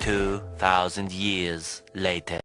Two thousand years later.